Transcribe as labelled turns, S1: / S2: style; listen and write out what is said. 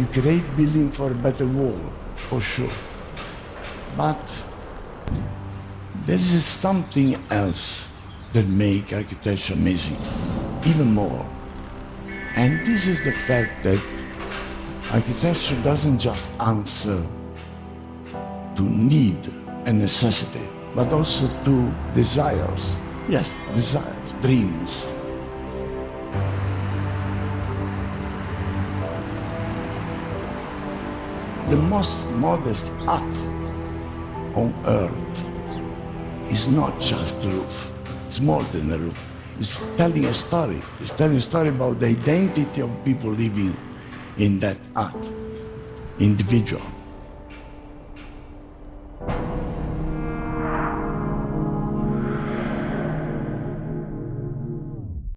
S1: You create building for a better world, for sure. But there is something else that make architecture amazing, even more. And this is the fact that architecture doesn't just answer to need and necessity, but also to desires. Yes, desires, dreams. The most modest art on earth is not just a roof. It's more than a roof. It's telling a story. It's telling a story about the identity of people living in that art, individual.